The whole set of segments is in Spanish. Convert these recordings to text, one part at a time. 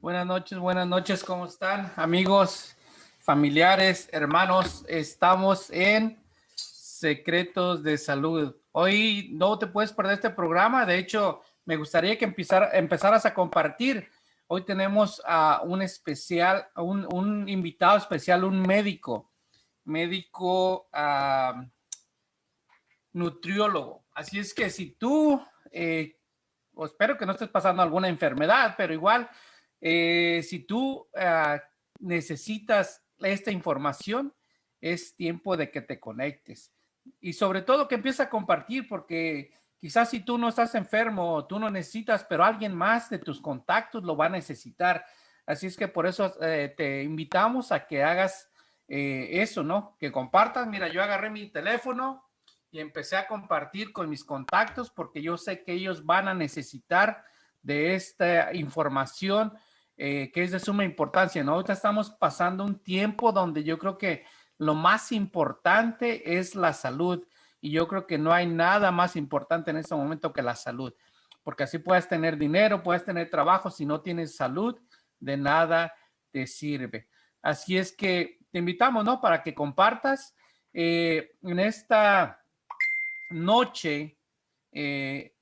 Buenas noches, buenas noches, ¿cómo están amigos, familiares, hermanos? Estamos en Secretos de Salud. Hoy no te puedes perder este programa, de hecho, me gustaría que empezar, empezaras a compartir. Hoy tenemos a un especial, un, invitado especial, un médico, médico nutriólogo. Así es que si tú, eh, espero que no estés pasando alguna enfermedad, pero igual eh, si tú uh, necesitas esta información, es tiempo de que te conectes. Y sobre todo que empieces a compartir, porque quizás si tú no estás enfermo, tú no necesitas, pero alguien más de tus contactos lo va a necesitar. Así es que por eso eh, te invitamos a que hagas eh, eso, ¿no? Que compartas. Mira, yo agarré mi teléfono y empecé a compartir con mis contactos porque yo sé que ellos van a necesitar de esta información eh, que es de suma importancia, ¿no? Ahorita estamos pasando un tiempo donde yo creo que lo más importante es la salud y yo creo que no hay nada más importante en este momento que la salud, porque así puedes tener dinero, puedes tener trabajo, si no tienes salud, de nada te sirve. Así es que te invitamos, ¿no? Para que compartas eh, en esta noche, eh,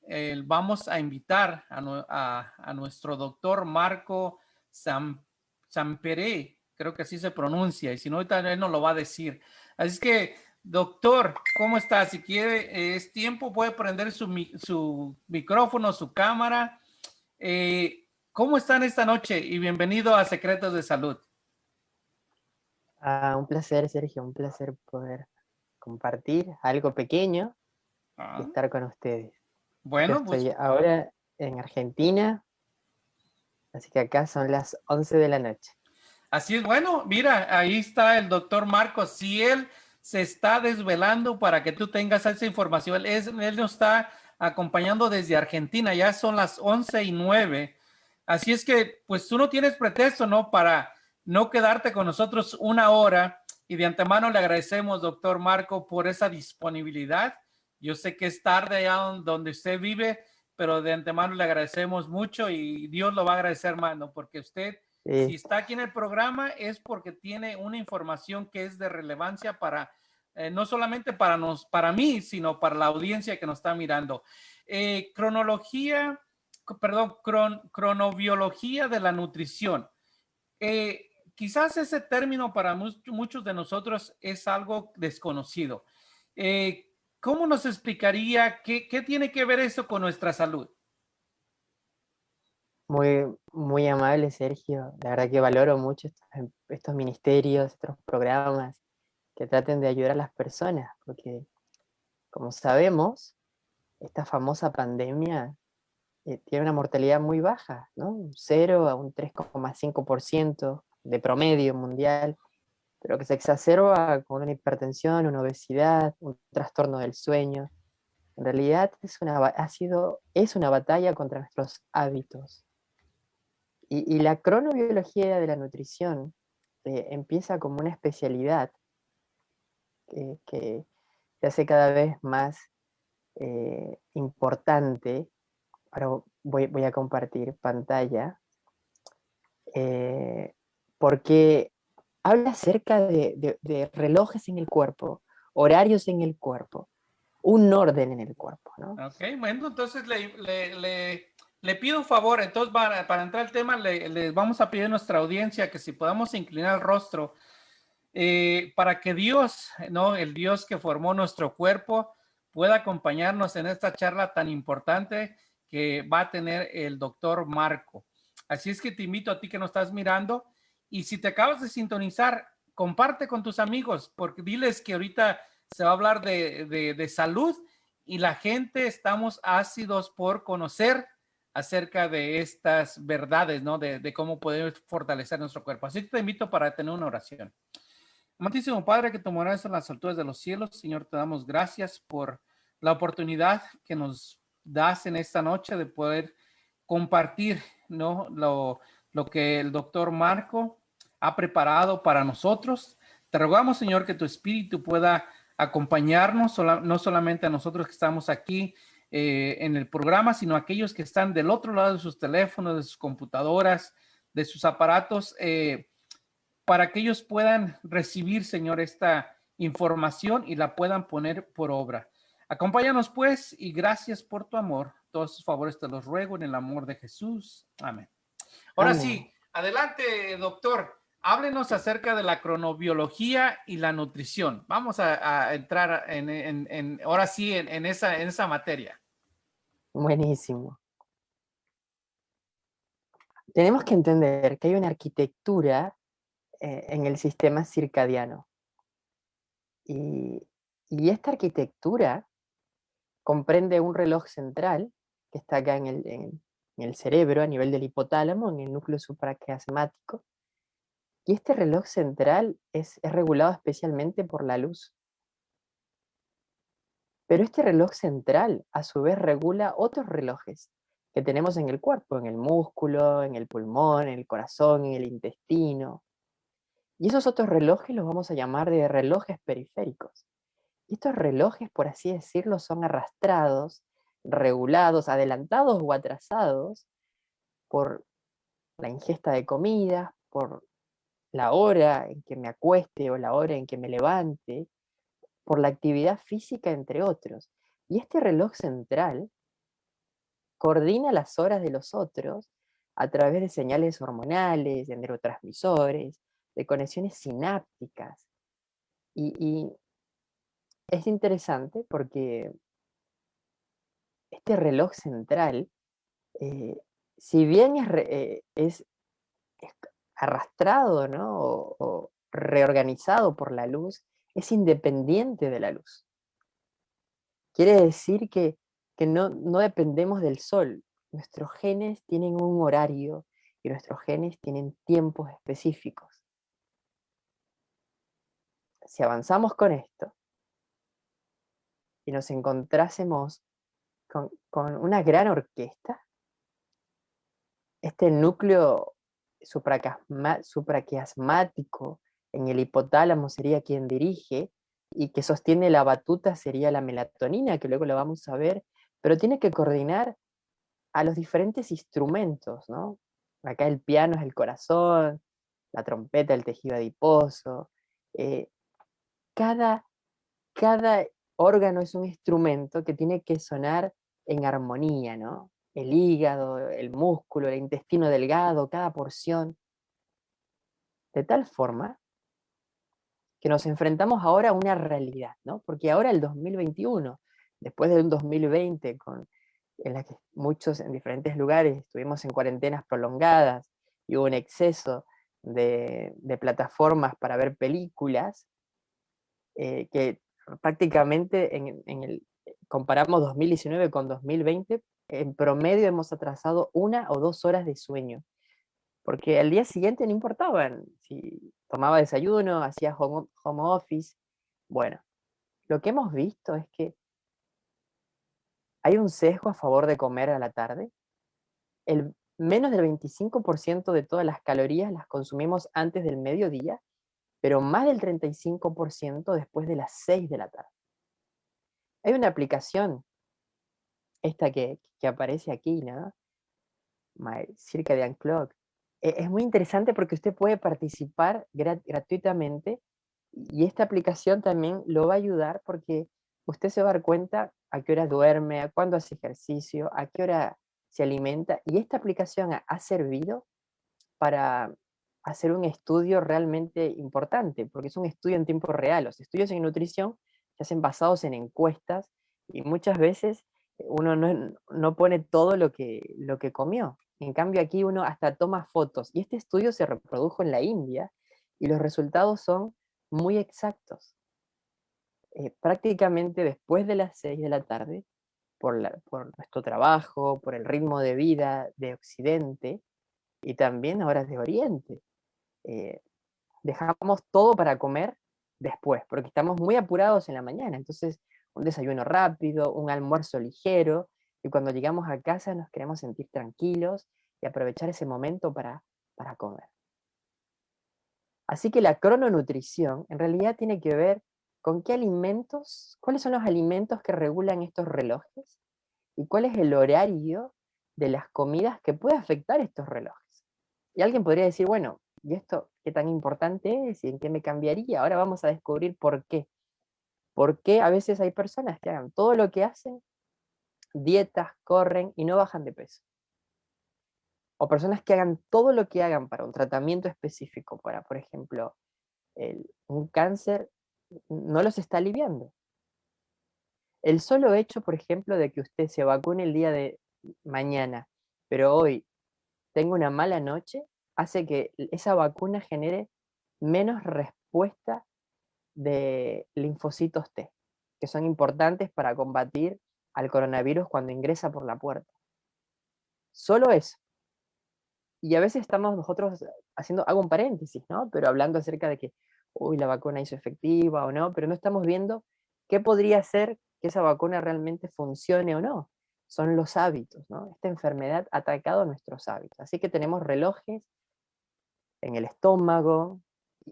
vamos a invitar a, a nuestro doctor Marco San, Samperé, creo que así se pronuncia, y si no, ahorita él nos lo va a decir. Así que, doctor, ¿cómo está? Si quiere, es tiempo, puede prender su, su micrófono, su cámara. Eh, ¿Cómo están esta noche? Y bienvenido a Secretos de Salud. Ah, un placer, Sergio, un placer poder compartir algo pequeño y ah. estar con ustedes. Bueno, estoy pues ahora en Argentina, Así que acá son las 11 de la noche. Así es, bueno, mira, ahí está el doctor Marcos. Si él se está desvelando para que tú tengas esa información, él, él nos está acompañando desde Argentina, ya son las 11 y 9. Así es que, pues tú no tienes pretexto, ¿no? Para no quedarte con nosotros una hora. Y de antemano le agradecemos, doctor Marco, por esa disponibilidad. Yo sé que es tarde allá donde usted vive, pero de antemano le agradecemos mucho y Dios lo va a agradecer, hermano, porque usted, si está aquí en el programa, es porque tiene una información que es de relevancia para, eh, no solamente para, nos, para mí, sino para la audiencia que nos está mirando. Eh, cronología, perdón, cronobiología de la nutrición. Eh, quizás ese término para muchos de nosotros es algo desconocido. ¿Cómo nos explicaría qué, tiene que ver eso con nuestra salud? Muy, muy amable, Sergio. La verdad que valoro mucho estos, ministerios, estos programas que traten de ayudar a las personas, porque como sabemos, esta famosa pandemia eh, tiene una mortalidad muy baja, ¿no? Un 0 a un 3,5% de promedio mundial, pero que se exacerba con una hipertensión, una obesidad, un trastorno del sueño. En realidad es una, ha sido, es una batalla contra nuestros hábitos. Y, la cronobiología de la nutrición eh, empieza como una especialidad que, se hace cada vez más eh, importante. Ahora voy, voy, a compartir pantalla. Eh, porque habla acerca de, relojes en el cuerpo, horarios en el cuerpo, un orden en el cuerpo, ¿no? Ok, bueno, entonces le, pido un favor, entonces para, para entrar al tema, le, vamos a pedir a nuestra audiencia que si podamos inclinar el rostro eh, para que Dios, ¿no? El Dios que formó nuestro cuerpo pueda acompañarnos en esta charla tan importante que va a tener el doctor Marco. Así es que te invito a ti que nos estás mirando, y si te acabas de sintonizar, comparte con tus amigos, porque diles que ahorita se va a hablar de, salud y la gente estamos ácidos por conocer acerca de estas verdades, ¿no? De, cómo podemos fortalecer nuestro cuerpo. Así que te invito para tener una oración. Amantísimo Padre, que tu en las alturas de los cielos, Señor, te damos gracias por la oportunidad que nos das en esta noche de poder compartir, ¿no? Lo, lo que el doctor Marco ha preparado para nosotros. Te rogamos, Señor, que tu Espíritu pueda acompañarnos, no solamente a nosotros que estamos aquí eh, en el programa, sino a aquellos que están del otro lado de sus teléfonos, de sus computadoras, de sus aparatos eh, para que ellos puedan recibir, Señor, esta información y la puedan poner por obra. Acompáñanos pues y gracias por tu amor. Todos sus favores te los ruego en el amor de Jesús. Amén. Ahora sí, adelante, doctor. Háblenos acerca de la cronobiología y la nutrición. Vamos a, entrar en, ahora sí en, esa, en esa materia. Buenísimo. Tenemos que entender que hay una arquitectura eh, en el sistema circadiano. Y, esta arquitectura comprende un reloj central que está acá en el, en el cerebro, a nivel del hipotálamo, en el núcleo supraquiasmático, y este reloj central es, regulado especialmente por la luz. Pero este reloj central a su vez regula otros relojes que tenemos en el cuerpo, en el músculo, en el pulmón, en el corazón, en el intestino. Y esos otros relojes los vamos a llamar de relojes periféricos. Y estos relojes, por así decirlo, son arrastrados, regulados, adelantados o atrasados por la ingesta de comida, por la hora en que me acueste o la hora en que me levante, por la actividad física, entre otros. Y este reloj central coordina las horas de los otros a través de señales hormonales, de neurotransmisores, de conexiones sinápticas. Y, es interesante porque este reloj central, eh, si bien es, eh, es, arrastrado ¿no? o, reorganizado por la luz, es independiente de la luz. Quiere decir que, no, no dependemos del sol. Nuestros genes tienen un horario y nuestros genes tienen tiempos específicos. Si avanzamos con esto y nos encontrásemos con, con una gran orquesta, este núcleo supraquiasmático en el hipotálamo sería quien dirige, y que sostiene la batuta sería la melatonina, que luego lo vamos a ver, pero tiene que coordinar a los diferentes instrumentos, ¿no? Acá el piano es el corazón, la trompeta el tejido adiposo, eh, cada, cada órgano es un instrumento que tiene que sonar en armonía, ¿no? El hígado, el músculo, el intestino delgado, cada porción. De tal forma que nos enfrentamos ahora a una realidad, ¿no? Porque ahora el 2021, después de un 2020 con, en la que muchos en diferentes lugares estuvimos en cuarentenas prolongadas y hubo un exceso de, plataformas para ver películas, eh, que prácticamente en, en el, comparamos 2019 con 2020, en promedio hemos atrasado una o dos horas de sueño. Porque al día siguiente no importaba si tomaba desayuno, hacía home, office. Bueno, lo que hemos visto es que hay un sesgo a favor de comer a la tarde. El, menos del 25% de todas las calorías las consumimos antes del mediodía, pero más del 35% después de las 6 de la tarde. Hay una aplicación esta que, aparece aquí, ¿no? My Circadian Clock. E, es muy interesante porque usted puede participar gratuitamente y esta aplicación también lo va a ayudar porque usted se va a dar cuenta a qué hora duerme, a cuándo hace ejercicio, a qué hora se alimenta y esta aplicación ha, servido para hacer un estudio realmente importante, porque es un estudio en tiempo real. Los estudios en nutrición se hacen basados en encuestas y muchas veces uno no, pone todo lo que, lo que comió. En cambio aquí uno hasta toma fotos. Y este estudio se reprodujo en la India y los resultados son muy exactos. Eh, prácticamente después de las 6 de la tarde, por, nuestro trabajo, por el ritmo de vida de Occidente y también horas de Oriente, eh, dejamos todo para comer después, porque estamos muy apurados en la mañana. Entonces un desayuno rápido, un almuerzo ligero, y cuando llegamos a casa nos queremos sentir tranquilos y aprovechar ese momento para, para comer. Así que la crononutrición en realidad tiene que ver con qué alimentos, cuáles son los alimentos que regulan estos relojes y cuál es el horario de las comidas que puede afectar estos relojes. Y alguien podría decir, bueno, ¿y esto qué tan importante es y en qué me cambiaría? Ahora vamos a descubrir por qué. ¿Por qué a veces hay personas que hagan todo lo que hacen, dietas, corren y no bajan de peso? O personas que hagan todo lo que hagan para un tratamiento específico, para, por ejemplo, un cáncer, no los está aliviando. El solo hecho, por ejemplo, de que usted se vacune el día de mañana, pero hoy tenga una mala noche, hace que esa vacuna genere menos respuesta de linfocitos T, que son importantes para combatir al coronavirus cuando ingresa por la puerta. Solo eso. Y a veces estamos nosotros haciendo, hago un paréntesis, ¿no? Pero hablando acerca de que, uy, la vacuna hizo efectiva o no, pero no estamos viendo qué podría hacer que esa vacuna realmente funcione o no. Son los hábitos, ¿no? Esta enfermedad ha atacado nuestros hábitos. Así que tenemos relojes en el estómago,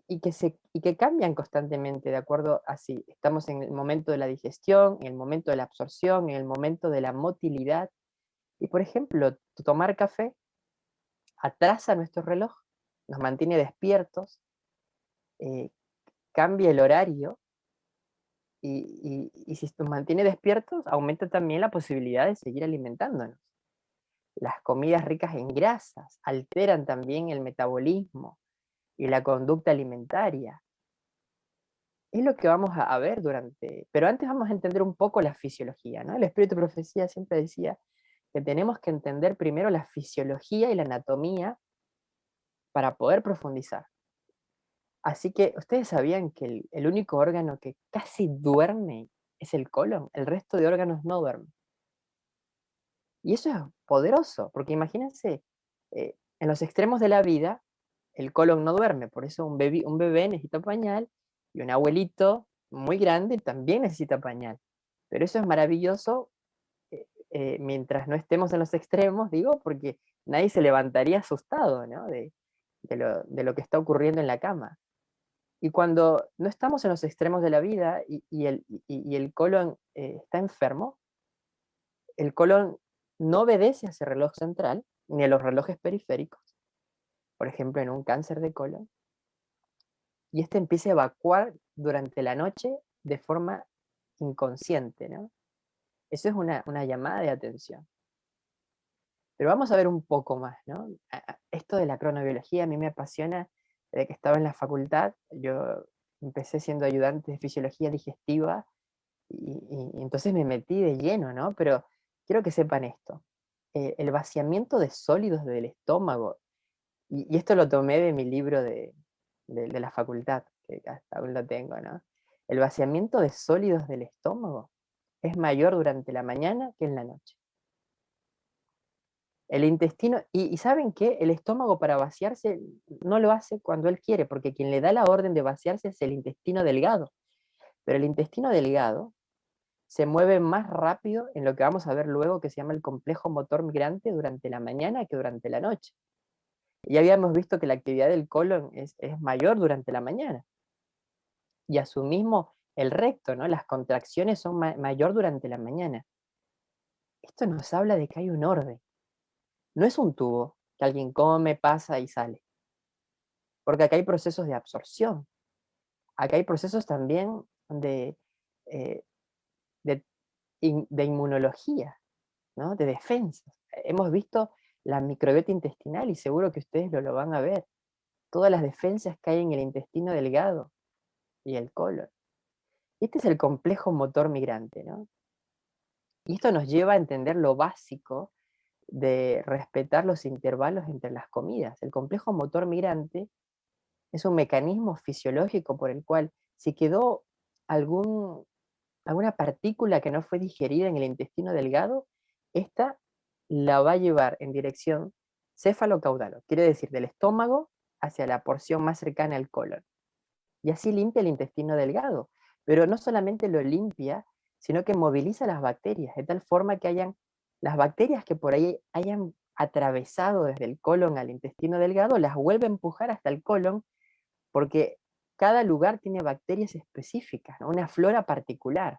y que, se, y que cambian constantemente de acuerdo a si estamos en el momento de la digestión, en el momento de la absorción, en el momento de la motilidad. Y por ejemplo, tomar café atrasa nuestro reloj, nos mantiene despiertos, eh, cambia el horario, y, y, si nos mantiene despiertos, aumenta también la posibilidad de seguir alimentándonos. Las comidas ricas en grasas alteran también el metabolismo, y la conducta alimentaria. Es lo que vamos a ver durante... Pero antes vamos a entender un poco la fisiología, ¿no? El espíritu profecía siempre decía que tenemos que entender primero la fisiología y la anatomía para poder profundizar. Así que, ¿ustedes sabían que el, el único órgano que casi duerme es el colon? El resto de órganos no duermen. Y eso es poderoso, porque imagínense, eh, en los extremos de la vida, el colon no duerme, por eso un bebé, un bebé necesita pañal y un abuelito muy grande también necesita pañal. Pero eso es maravilloso eh, eh, mientras no estemos en los extremos, digo, porque nadie se levantaría asustado de, lo, que está ocurriendo en la cama. Y cuando no estamos en los extremos de la vida y, el, el, colon eh, está enfermo, el colon no obedece a ese reloj central, ni a los relojes periféricos, por ejemplo, en un cáncer de colon, y este empieza a evacuar durante la noche de forma inconsciente, ¿no? Eso es una, llamada de atención. Pero vamos a ver un poco más, ¿no? Esto de la cronobiología a mí me apasiona desde que estaba en la facultad. Yo empecé siendo ayudante de fisiología digestiva y, entonces me metí de lleno, ¿no? Pero quiero que sepan esto. Eh, el vaciamiento de sólidos del estómago y, esto lo tomé de mi libro de, la facultad, que hasta aún lo tengo, ¿no? El vaciamiento de sólidos del estómago es mayor durante la mañana que en la noche. El intestino, y, ¿saben qué? El estómago para vaciarse no lo hace cuando él quiere, porque quien le da la orden de vaciarse es el intestino delgado. Pero el intestino delgado se mueve más rápido en lo que vamos a ver luego que se llama el complejo motor migrante durante la mañana que durante la noche. Ya habíamos visto que la actividad del colon es, mayor durante la mañana. Y a su mismo el recto, ¿no? Las contracciones son mayor durante la mañana. Esto nos habla de que hay un orden. No es un tubo que alguien come, pasa y sale. Porque acá hay procesos de absorción. Acá hay procesos también de, eh, de, de, inmunología, ¿no? de defensa. Hemos visto la microbiota intestinal, y seguro que ustedes lo, lo van a ver. Todas las defensas que hay en el intestino delgado y el colon. Este es el complejo motor migrante, ¿no? Y esto nos lleva a entender lo básico de respetar los intervalos entre las comidas. El complejo motor migrante es un mecanismo fisiológico por el cual si quedó algún, alguna partícula que no fue digerida en el intestino delgado, esta la va a llevar en dirección céfalo-caudalo, quiere decir del estómago hacia la porción más cercana al colon. Y así limpia el intestino delgado, pero no solamente lo limpia, sino que moviliza las bacterias, de tal forma que hayan las bacterias que por ahí hayan atravesado desde el colon al intestino delgado, las vuelve a empujar hasta el colon, porque cada lugar tiene bacterias específicas, una flora particular.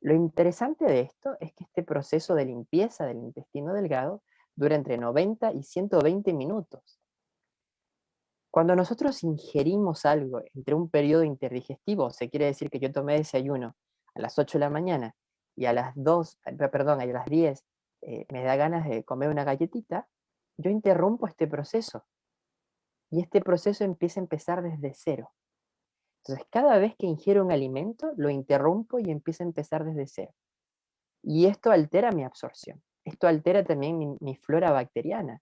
Lo interesante de esto es que este proceso de limpieza del intestino delgado dura entre 90 y 120 minutos. Cuando nosotros ingerimos algo entre un periodo interdigestivo, se quiere decir que yo tomé desayuno a las 8 de la mañana y a las 2, eh, perdón, a las 10 eh, me da ganas de comer una galletita, yo interrumpo este proceso. Y este proceso empieza a empezar desde cero. Entonces, cada vez que ingiero un alimento, lo interrumpo y empieza a empezar desde cero. Y esto altera mi absorción. Esto altera también mi flora bacteriana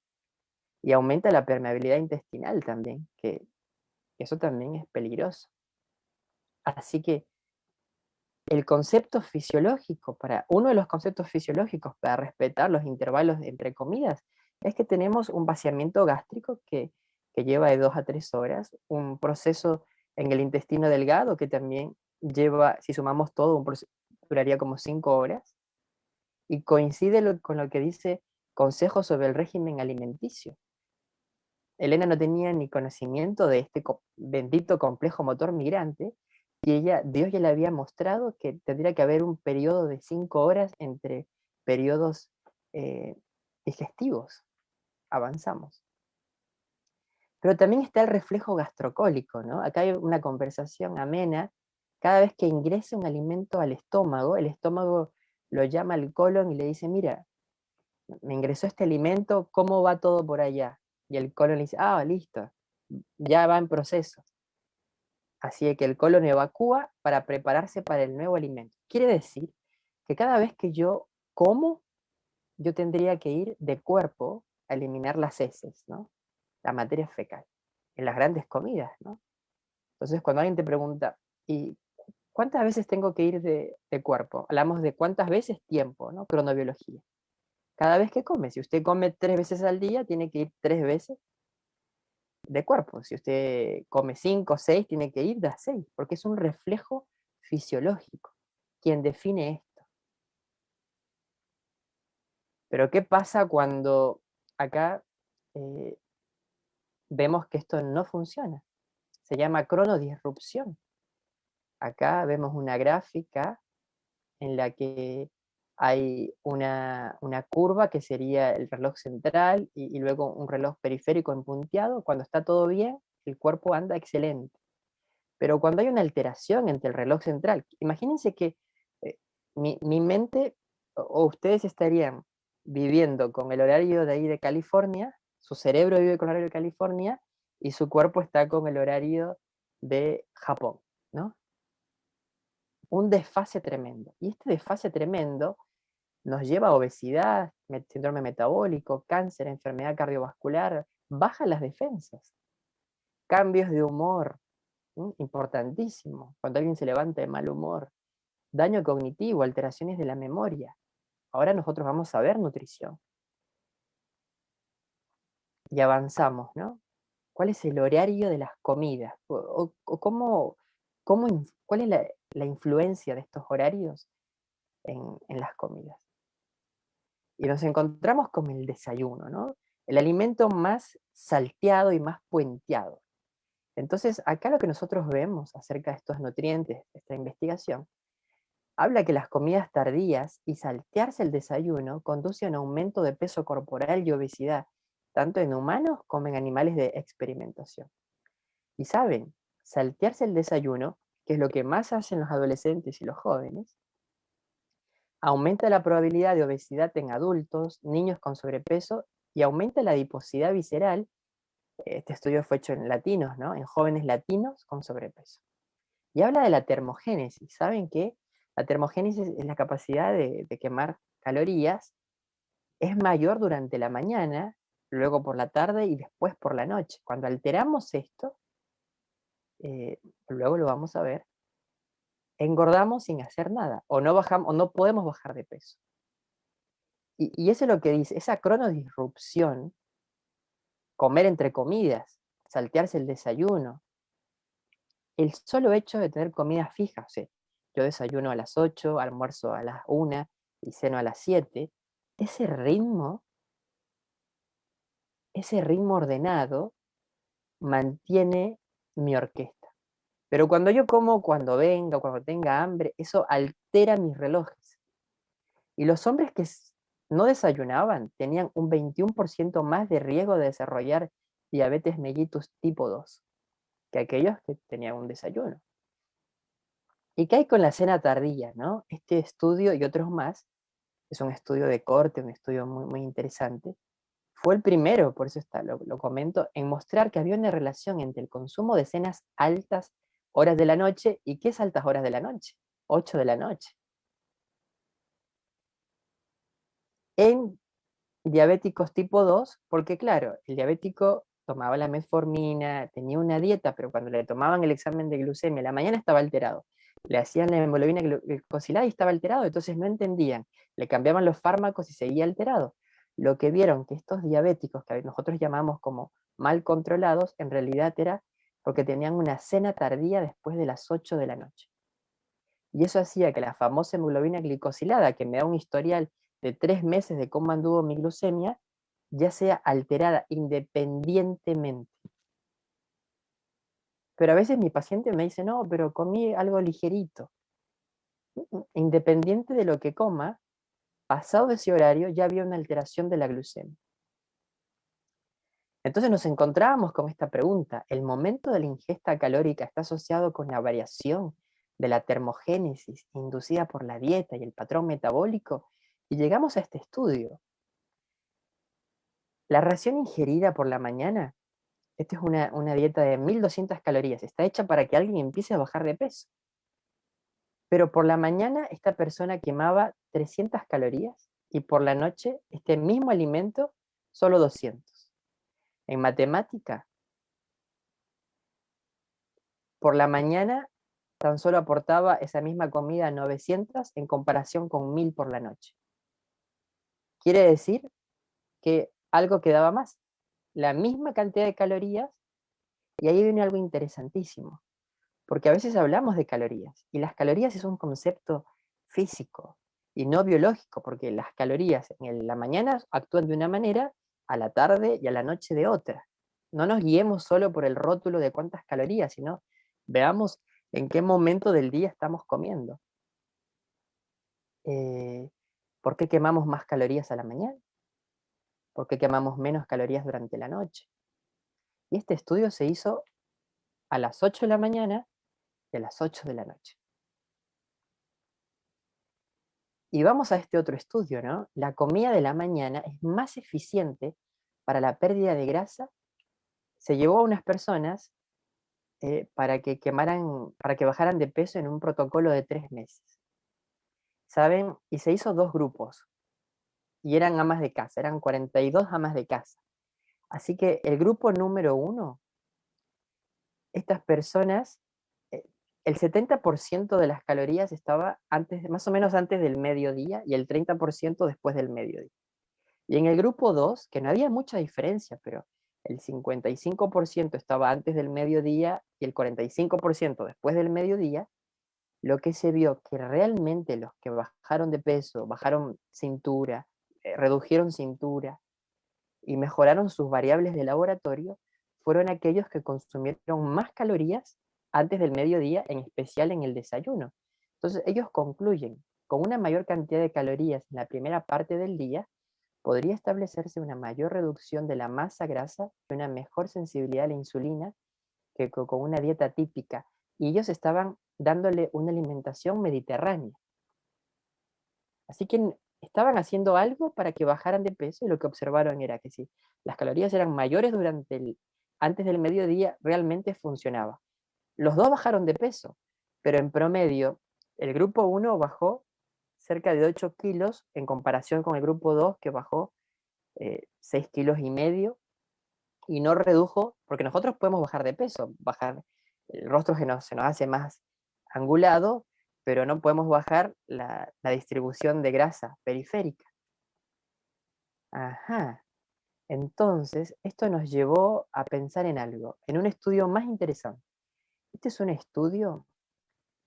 y aumenta la permeabilidad intestinal también, que eso también es peligroso. Así que el concepto fisiológico, para uno de los conceptos fisiológicos para respetar los intervalos entre comidas, es que tenemos un vaciamiento gástrico que, que lleva de dos a tres horas, un proceso en el intestino delgado que también lleva, si sumamos todo, un duraría como cinco horas, y coincide con lo que dice Consejo sobre el régimen alimenticio. Elena no tenía ni conocimiento de este bendito complejo motor migrante, y ella, Dios ya le había mostrado que tendría que haber un periodo de cinco horas entre periodos eh, digestivos. Avanzamos. Pero también está el reflejo gastrocólico, ¿no? Acá hay una conversación amena. Cada vez que ingrese un alimento al estómago, el estómago lo llama al colon y le dice, mira, me ingresó este alimento, ¿cómo va todo por allá? Y el colon le dice, ah, listo, ya va en proceso. Así que el colon evacúa para prepararse para el nuevo alimento. Quiere decir que cada vez que yo como, yo tendría que ir de cuerpo a eliminar las heces, ¿no? La materia fecal, en las grandes comidas, ¿no? Entonces cuando alguien te pregunta, ¿y cuántas veces tengo que ir de, cuerpo? Hablamos de cuántas veces tiempo, ¿no? Cronobiología cada vez que come. Si usted come tres veces al día, tiene que ir tres veces de cuerpo. Si usted come cinco o seis, tiene que ir de seis, porque es un reflejo fisiológico quien define esto. Pero ¿qué pasa cuando acá eh, vemos que esto no funciona? Se llama cronodisrupción. Acá vemos una gráfica en la que hay una, curva que sería el reloj central y, luego un reloj periférico en punteado. Cuando está todo bien, el cuerpo anda excelente. Pero cuando hay una alteración entre el reloj central, imagínense que eh, mi, mente o, ustedes estarían viviendo con el horario de ahí de California, su cerebro vive con el horario de California y su cuerpo está con el horario de Japón, ¿no? Un desfase tremendo. Y este desfase tremendo nos lleva a obesidad, síndrome metabólico, cáncer, enfermedad cardiovascular, baja las defensas. Cambios de humor, importantísimo, cuando alguien se levanta de mal humor. Daño cognitivo, alteraciones de la memoria. Ahora nosotros vamos a ver nutrición. Y avanzamos, ¿no? ¿Cuál es el horario de las comidas? ¿O, cómo, cómo, ¿Cuál es la, influencia de estos horarios en las comidas? y nos encontramos con el desayuno, ¿no? El alimento más salteado y más puenteado. Entonces, acá lo que nosotros vemos acerca de estos nutrientes, esta investigación, habla que las comidas tardías y saltearse el desayuno conduce a un aumento de peso corporal y obesidad, tanto en humanos como en animales de experimentación. Y saben, saltearse el desayuno, que es lo que más hacen los adolescentes y los jóvenes, aumenta la probabilidad de obesidad en adultos, niños con sobrepeso y aumenta la adiposidad visceral. Este estudio fue hecho en latinos, ¿no? En jóvenes latinos con sobrepeso. Y habla de la termogénesis. ¿Saben qué? La termogénesis es la capacidad de, quemar calorías. Es mayor durante la mañana, luego por la tarde y después por la noche. Cuando alteramos esto, eh, luego lo vamos a ver, engordamos sin hacer nada, o no, bajamos, o no podemos bajar de peso. Y, eso es lo que dice, esa cronodisrupción, comer entre comidas, saltearse el desayuno, el solo hecho de tener comidas fijas, yo desayuno a las 8, almuerzo a las 1 y ceno a las 7, ese ritmo, ese ritmo ordenado mantiene mi orquesta. Pero cuando yo como, cuando venga, cuando tenga hambre, eso altera mis relojes. Y los hombres que no desayunaban tenían un 21% más de riesgo de desarrollar diabetes mellitus tipo 2 que aquellos que tenían un desayuno. ¿Y qué hay con la cena tardía? ¿no? Este estudio y otros más, es un estudio de corte, un estudio muy, muy interesante, fue el primero, por eso está, lo, comento, en mostrar que había una relación entre el consumo de cenas altas horas de la noche y qué es altas horas de la noche, 8 de la noche. En diabéticos tipo 2, porque claro, el diabético tomaba la metformina, tenía una dieta, pero cuando le tomaban el examen de glucemia, la mañana estaba alterado. Le hacían la hemoglobina glicosilada y estaba alterado, entonces no entendían. Le cambiaban los fármacos y seguía alterado. Lo que vieron que estos diabéticos, que nosotros llamamos como mal controlados, en realidad era porque tenían una cena tardía después de las 8 de la noche. Y eso hacía que la famosa hemoglobina glicosilada, que me da un historial de tres meses de cómo anduvo mi glucemia, ya sea alterada independientemente. Pero a veces mi paciente me dice, no, pero comí algo ligerito. Independiente de lo que coma, pasado ese horario ya había una alteración de la glucemia. Entonces nos encontrábamos con esta pregunta, ¿el momento de la ingesta calórica está asociado con la variación de la termogénesis inducida por la dieta y el patrón metabólico? Y llegamos a este estudio. La ración ingerida por la mañana, esta es una, una dieta de 1200 calorías, está hecha para que alguien empiece a bajar de peso. Pero por la mañana esta persona quemaba 300 calorías y por la noche este mismo alimento solo 200. En matemática, por la mañana tan solo aportaba esa misma comida 900 en comparación con 1000 por la noche. Quiere decir que algo quedaba más, la misma cantidad de calorías, y ahí viene algo interesantísimo, porque a veces hablamos de calorías, y las calorías es un concepto físico y no biológico, porque las calorías en la mañana actúan de una manera, a la tarde y a la noche de otra. No nos guiemos solo por el rótulo de cuántas calorías, sino veamos en qué momento del día estamos comiendo. Eh, ¿Por qué quemamos más calorías a la mañana? ¿Por qué quemamos menos calorías durante la noche? Y este estudio se hizo a las 8 de la mañana y a las 8 de la noche. Y vamos a este otro estudio, ¿no? La comida de la mañana es más eficiente para la pérdida de grasa. Se llevó a unas personas eh, para, que quemaran, para que bajaran de peso en un protocolo de tres meses. ¿saben? Y se hizo dos grupos, y eran amas de casa, eran 42 amas de casa. Así que el grupo número uno, estas personas, el 70% de las calorías estaba antes, más o menos antes del mediodía y el 30% después del mediodía. Y en el grupo 2, que no había mucha diferencia, pero el 55% estaba antes del mediodía y el 45% después del mediodía, lo que se vio que realmente los que bajaron de peso, bajaron cintura, eh, redujeron cintura y mejoraron sus variables de laboratorio, fueron aquellos que consumieron más calorías antes del mediodía, en especial en el desayuno. Entonces ellos concluyen, con una mayor cantidad de calorías en la primera parte del día, podría establecerse una mayor reducción de la masa grasa y una mejor sensibilidad a la insulina que con una dieta típica. Y ellos estaban dándole una alimentación mediterránea. Así que estaban haciendo algo para que bajaran de peso y lo que observaron era que si las calorías eran mayores durante el, antes del mediodía, realmente funcionaba. Los dos bajaron de peso, pero en promedio el grupo 1 bajó cerca de 8 kilos en comparación con el grupo 2 que bajó 6 eh, kilos y medio y no redujo, porque nosotros podemos bajar de peso, bajar el rostro que se nos hace más angulado, pero no podemos bajar la, distribución de grasa periférica. Ajá. Entonces, esto nos llevó a pensar en algo, en un estudio más interesante. Este es un estudio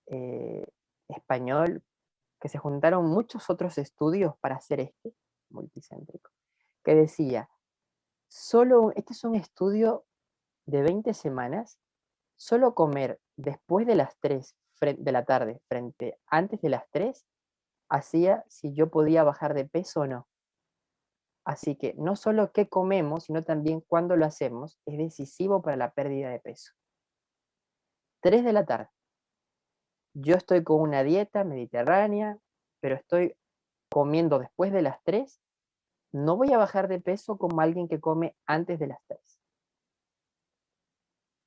eh, español que se juntaron muchos otros estudios para hacer este, multicéntrico, que decía, solo, este es un estudio de 20 semanas, solo comer después de las 3 de la tarde frente antes de las 3 hacía si yo podía bajar de peso o no. Así que no solo qué comemos, sino también cuándo lo hacemos, es decisivo para la pérdida de peso. 3 de la tarde. Yo estoy con una dieta mediterránea, pero estoy comiendo después de las 3. No voy a bajar de peso como alguien que come antes de las 3.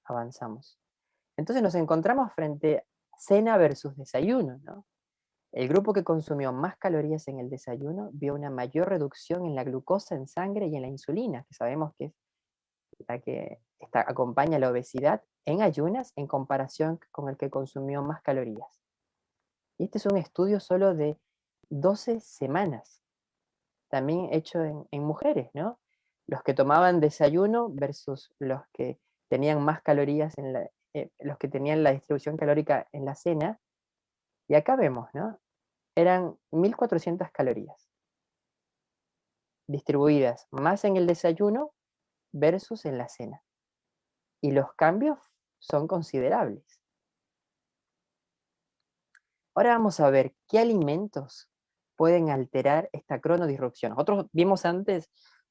Avanzamos. Entonces nos encontramos frente a cena versus desayuno, ¿no? El grupo que consumió más calorías en el desayuno vio una mayor reducción en la glucosa en sangre y en la insulina, que sabemos que es la que acompaña la obesidad en ayunas en comparación con el que consumió más calorías. Y este es un estudio solo de 12 semanas, también hecho en, mujeres, ¿no? Los que tomaban desayuno versus los que tenían más calorías en la, eh, los que tenían la distribución calórica en la cena. Y acá vemos, ¿no? eran 1400 calorías distribuidas más en el desayuno versus en la cena. Y los cambios son considerables. Ahora vamos a ver qué alimentos pueden alterar esta cronodisrupción. Nosotros vimos antes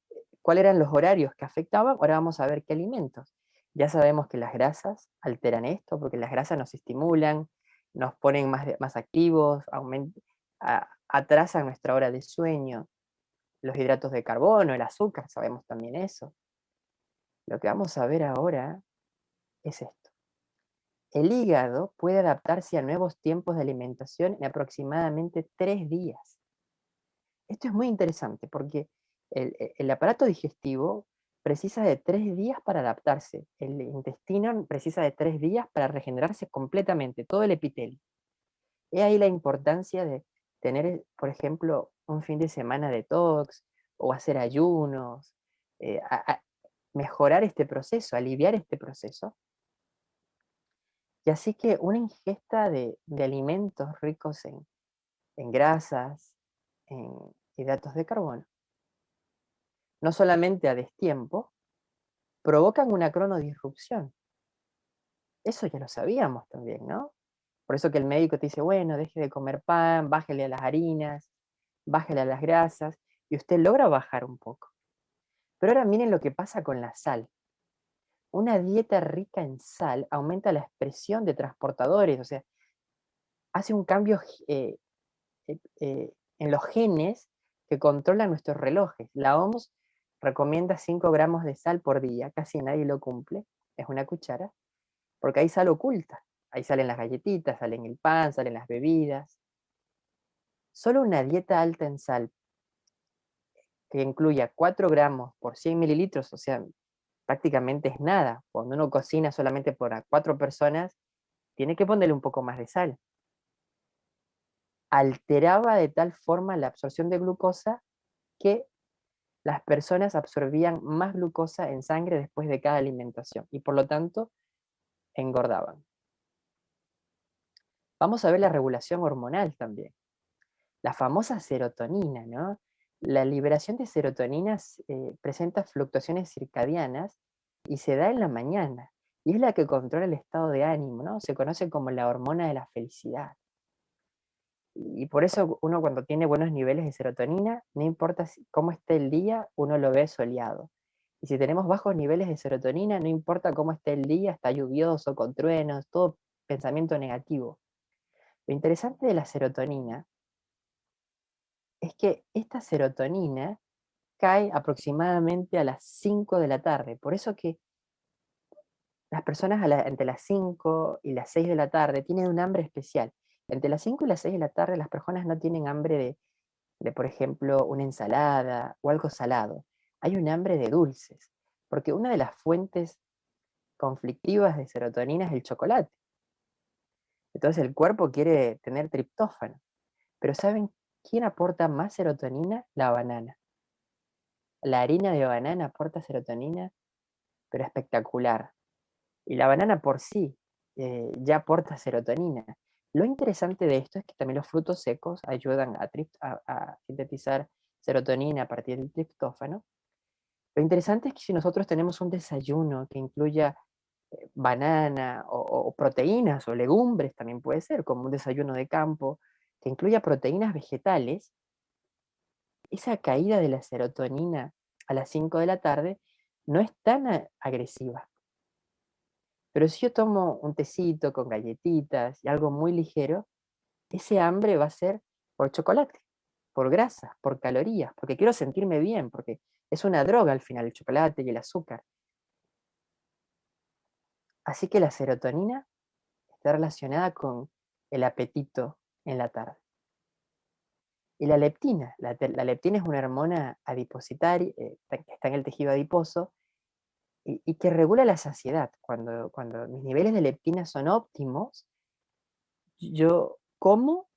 eh, cuáles eran los horarios que afectaban, ahora vamos a ver qué alimentos. Ya sabemos que las grasas alteran esto, porque las grasas nos estimulan, nos ponen más, más activos, atrasan nuestra hora de sueño. Los hidratos de carbono, el azúcar, sabemos también eso. Lo que vamos a ver ahora es esto. El hígado puede adaptarse a nuevos tiempos de alimentación en aproximadamente tres días. Esto es muy interesante porque el, el aparato digestivo precisa de tres días para adaptarse. El intestino precisa de tres días para regenerarse completamente, todo el epitelio. He ahí la importancia de tener, por ejemplo, un fin de semana de detox o hacer ayunos, eh, mejorar este proceso, aliviar este proceso. Y así que una ingesta de, alimentos ricos en, grasas, en hidratos de carbono, no solamente a destiempo, provocan una cronodisrupción. Eso ya lo sabíamos también, ¿no? Por eso que el médico te dice, bueno, deje de comer pan, bájele a las harinas, bájele a las grasas, y usted logra bajar un poco. Pero ahora miren lo que pasa con la sal. Una dieta rica en sal aumenta la expresión de transportadores, o sea, hace un cambio eh, eh, eh, en los genes que controlan nuestros relojes. La OMS recomienda 5 gramos de sal por día, casi nadie lo cumple, es una cuchara, porque hay sal oculta. Ahí salen las galletitas, salen el pan, salen las bebidas. Solo una dieta alta en sal, que incluya 4 gramos por 100 mililitros, o sea, prácticamente es nada. Cuando uno cocina solamente por 4 personas, tiene que ponerle un poco más de sal. Alteraba de tal forma la absorción de glucosa que las personas absorbían más glucosa en sangre después de cada alimentación y por lo tanto engordaban. Vamos a ver la regulación hormonal también. La famosa serotonina, ¿no? La liberación de serotonina eh, presenta fluctuaciones circadianas y se da en la mañana. Y es la que controla el estado de ánimo, ¿no? Se conoce como la hormona de la felicidad. Y por eso uno cuando tiene buenos niveles de serotonina, no importa cómo esté el día, uno lo ve soleado. Y si tenemos bajos niveles de serotonina, no importa cómo esté el día, está lluvioso, con truenos, todo pensamiento negativo. Lo interesante de la serotonina es que esta serotonina cae aproximadamente a las 5 de la tarde. Por eso que las personas entre las 5 y las 6 de la tarde tienen un hambre especial. Entre las 5 y las 6 de la tarde las personas no tienen hambre de, de, por ejemplo, una ensalada o algo salado. Hay un hambre de dulces, porque una de las fuentes conflictivas de serotonina es el chocolate. Entonces el cuerpo quiere tener triptófano. Pero ¿saben quién aporta más serotonina? La banana. La harina de banana aporta serotonina, pero espectacular. Y la banana por sí eh, ya aporta serotonina. Lo interesante de esto es que también los frutos secos ayudan a, a sintetizar serotonina a partir del triptófano. Lo interesante es que si nosotros tenemos un desayuno que incluya banana o, proteínas o legumbres también puede ser, como un desayuno de campo, que incluya proteínas vegetales, esa caída de la serotonina a las 5 de la tarde no es tan agresiva. Pero si yo tomo un tecito con galletitas y algo muy ligero, ese hambre va a ser por chocolate, por grasa, por calorías, porque quiero sentirme bien, porque es una droga al final el chocolate y el azúcar. Así que la serotonina está relacionada con el apetito en la tarde. Y la leptina, la, leptina es una hormona adipositaria, eh, que está en el tejido adiposo, y, que regula la saciedad. Cuando, cuando mis niveles de leptina son óptimos, yo como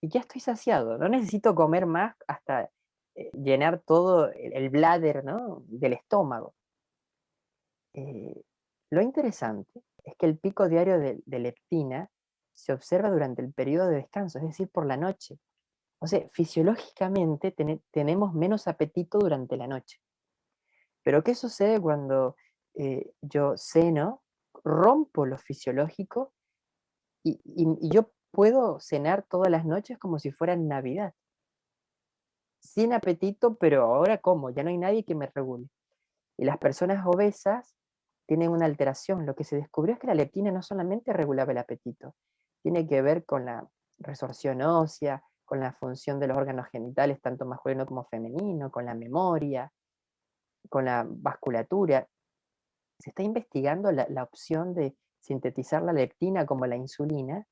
y ya estoy saciado. No necesito comer más hasta eh, llenar todo el, bladder del estómago. Eh, lo interesante es que el pico diario de, leptina se observa durante el periodo de descanso, es decir, por la noche. O sea, fisiológicamente tenemos menos apetito durante la noche. Pero ¿qué sucede cuando eh, yo ceno, rompo lo fisiológico y, yo puedo cenar todas las noches como si fuera Navidad? Sin apetito, pero ahora como, ya no hay nadie que me regule. Y las personas obesas tienen una alteración. Lo que se descubrió es que la leptina no solamente regulaba el apetito, tiene que ver con la resorción ósea, con la función de los órganos genitales, tanto masculino como femenino, con la memoria, con la vasculatura. Se está investigando la, opción de sintetizar la leptina como la insulina,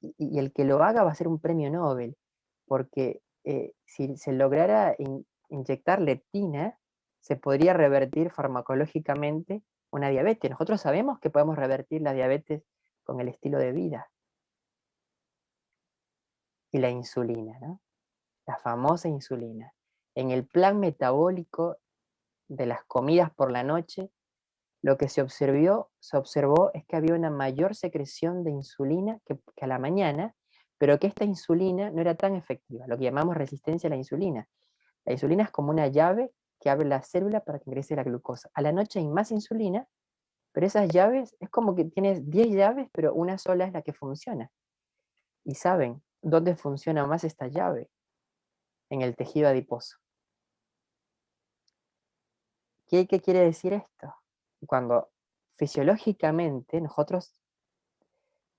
y, el que lo haga va a ser un premio Nobel, porque eh, si se lograra inyectar leptina, se podría revertir farmacológicamente una diabetes. Nosotros sabemos que podemos revertir la diabetes con el estilo de vida. Y la insulina, ¿no? La famosa insulina. En el plan metabólico de las comidas por la noche, lo que se observó, se observó es que había una mayor secreción de insulina que, a la mañana, pero que esta insulina no era tan efectiva, lo que llamamos resistencia a la insulina. La insulina es como una llave que abre la célula para que ingrese la glucosa. A la noche hay más insulina, pero esas llaves, es como que tienes 10 llaves, pero una sola es la que funciona. Y saben, ¿dónde funciona más esta llave? En el tejido adiposo. ¿Qué, quiere decir esto? Cuando fisiológicamente nosotros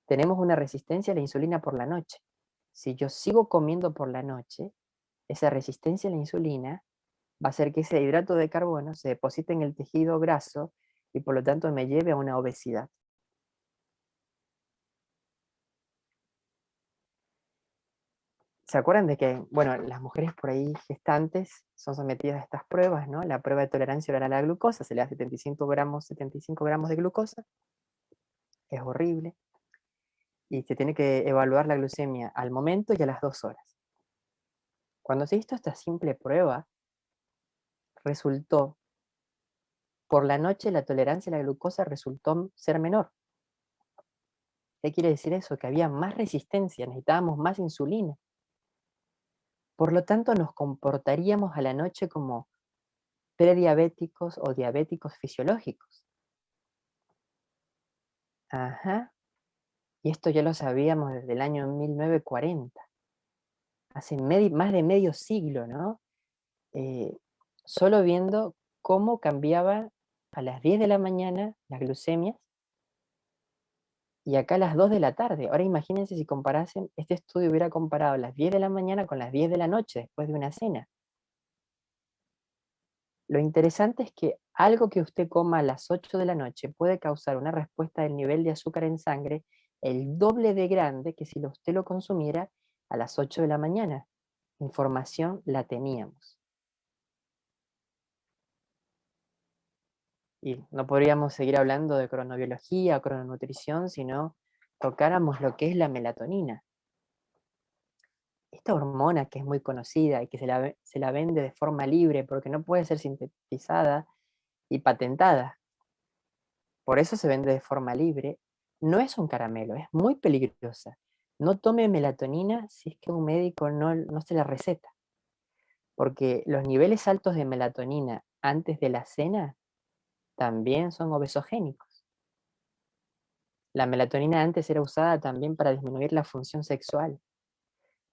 tenemos una resistencia a la insulina por la noche. Si yo sigo comiendo por la noche, esa resistencia a la insulina va a hacer que ese hidrato de carbono se deposite en el tejido graso y por lo tanto me lleve a una obesidad. ¿Se acuerdan de que, bueno, las mujeres por ahí gestantes son sometidas a estas pruebas, ¿no? La prueba de tolerancia oral a la glucosa, se le da 75 gramos, 75 gramos de glucosa, es horrible, y se tiene que evaluar la glucemia al momento y a las dos horas. Cuando se hizo esta simple prueba, resultó, por la noche la tolerancia a la glucosa resultó ser menor. ¿Qué quiere decir eso? Que había más resistencia, necesitábamos más insulina. Por lo tanto, nos comportaríamos a la noche como prediabéticos o diabéticos fisiológicos. Ajá. Y esto ya lo sabíamos desde el año 1940. Hace más de medio siglo, ¿no? Eh, solo viendo cómo cambiaba a las 10 de la mañana las glucemias y acá a las 2 de la tarde. Ahora imagínense si comparasen, este estudio hubiera comparado las 10 de la mañana con las 10 de la noche después de una cena. Lo interesante es que algo que usted coma a las 8 de la noche puede causar una respuesta del nivel de azúcar en sangre el doble de grande que si usted lo consumiera a las 8 de la mañana. Información la teníamos. Y no podríamos seguir hablando de cronobiología crononutrición si no tocáramos lo que es la melatonina. Esta hormona que es muy conocida y que se la, se la vende de forma libre porque no puede ser sintetizada y patentada, por eso se vende de forma libre, no es un caramelo, es muy peligrosa. No tome melatonina si es que un médico no, no se la receta, porque los niveles altos de melatonina antes de la cena también son obesogénicos. La melatonina antes era usada también para disminuir la función sexual.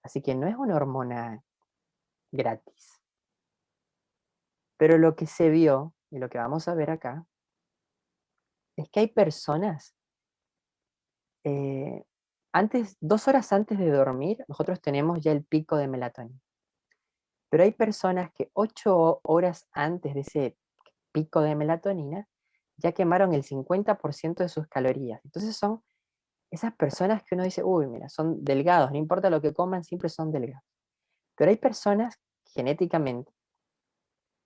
Así que no es una hormona gratis. Pero lo que se vio, y lo que vamos a ver acá, es que hay personas, eh, antes, dos horas antes de dormir, nosotros tenemos ya el pico de melatonina. Pero hay personas que ocho horas antes de ese pico de melatonina, ya quemaron el 50% de sus calorías. Entonces son esas personas que uno dice, uy, mira, son delgados, no importa lo que coman, siempre son delgados. Pero hay personas genéticamente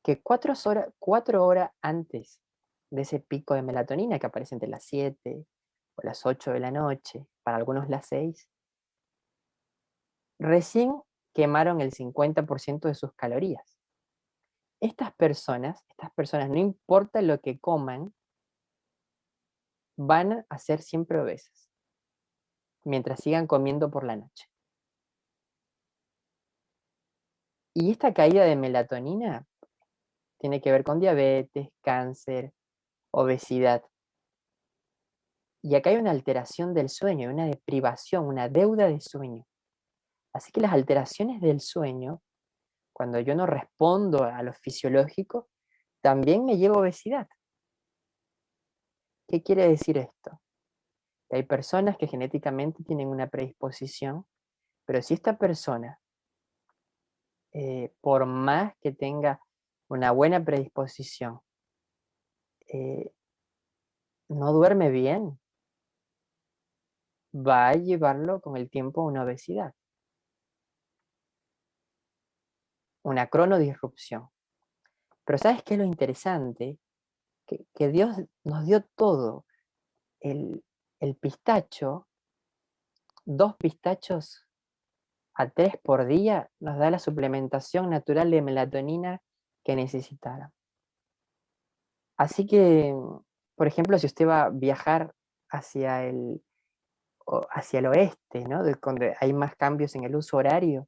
que cuatro horas, cuatro horas antes de ese pico de melatonina que aparece entre las 7 o las 8 de la noche, para algunos las 6, recién quemaron el 50% de sus calorías. Estas personas, estas personas, no importa lo que coman, van a ser siempre obesas, mientras sigan comiendo por la noche. Y esta caída de melatonina tiene que ver con diabetes, cáncer, obesidad. Y acá hay una alteración del sueño, una deprivación, una deuda de sueño. Así que las alteraciones del sueño, cuando yo no respondo a lo fisiológico, también me lleva a obesidad. ¿Qué quiere decir esto? Que hay personas que genéticamente tienen una predisposición, pero si esta persona, eh, por más que tenga una buena predisposición, eh, no duerme bien, va a llevarlo con el tiempo a una obesidad. Una cronodisrupción. Pero ¿sabes qué es lo interesante? Que, Dios nos dio todo. El, pistacho, dos pistachos a tres por día, nos da la suplementación natural de melatonina que necesitara. Así que, por ejemplo, si usted va a viajar hacia el, hacia el oeste, ¿no? donde hay más cambios en el uso horario,